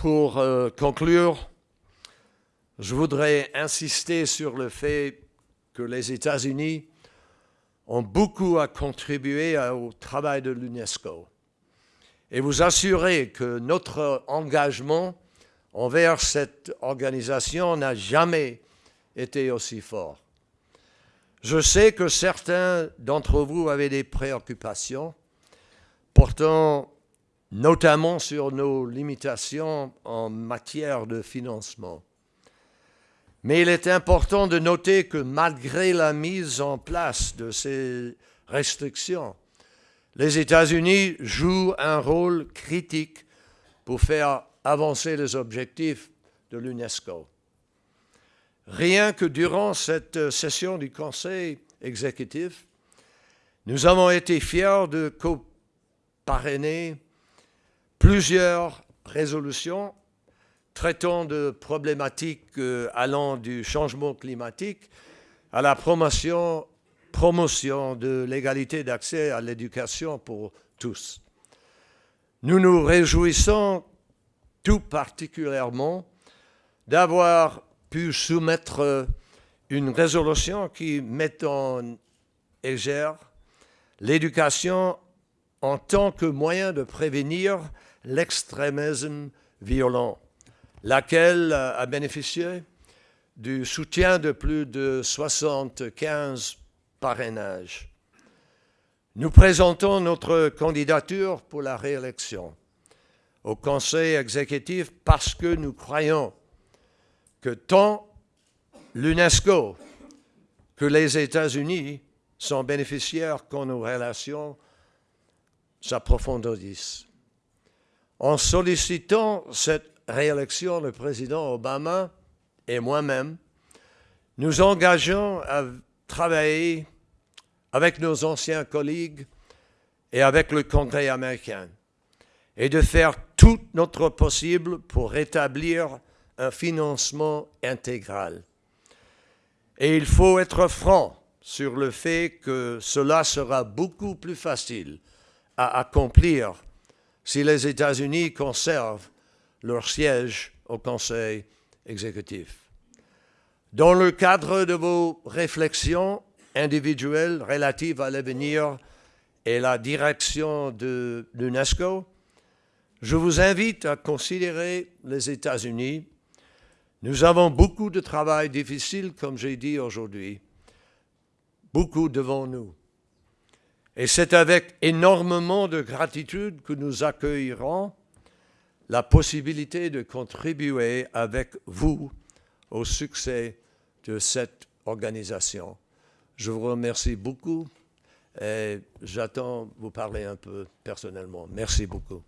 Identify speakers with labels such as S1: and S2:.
S1: Pour euh, conclure, je voudrais insister sur le fait que les États-Unis ont beaucoup à contribuer au travail de l'UNESCO et vous assurer que notre engagement envers cette organisation n'a jamais été aussi fort. Je sais que certains d'entre vous avaient des préoccupations portant notamment sur nos limitations en matière de financement. Mais il est important de noter que malgré la mise en place de ces restrictions, les États-Unis jouent un rôle critique pour faire avancer les objectifs de l'UNESCO. Rien que durant cette session du Conseil exécutif, nous avons été fiers de co-parrainer plusieurs résolutions traitant de problématiques euh, allant du changement climatique à la promotion, de l'égalité d'accès à l'éducation pour tous. Nous nous réjouissons tout particulièrement d'avoir pu soumettre une résolution qui met en égère l'éducation en tant que moyen de prévenir l'extrémisme violent, laquelle a bénéficié du soutien de plus de 75 parrainages. Nous présentons notre candidature pour la réélection au Conseil exécutif parce que nous croyons que tant l'UNESCO que les États-Unis sont bénéficiaires quand nos relations s'approfondissent. En sollicitant cette réélection, le président Obama et moi-même, nous engageons à travailler avec nos anciens collègues et avec le Congrès américain et de faire tout notre possible pour rétablir un financement intégral. Et il faut être franc sur le fait que cela sera beaucoup plus facile à accomplir si les États-Unis conservent leur siège au Conseil exécutif. Dans le cadre de vos réflexions individuelles relatives à l'avenir et la direction de l'UNESCO, je vous invite à considérer les États-Unis. Nous avons beaucoup de travail difficile, comme j'ai dit aujourd'hui, beaucoup devant nous. Et c'est avec énormément de gratitude que nous accueillerons la possibilité de contribuer avec vous au succès de cette organisation. Je vous remercie beaucoup et j'attends vous parler un peu personnellement. Merci beaucoup.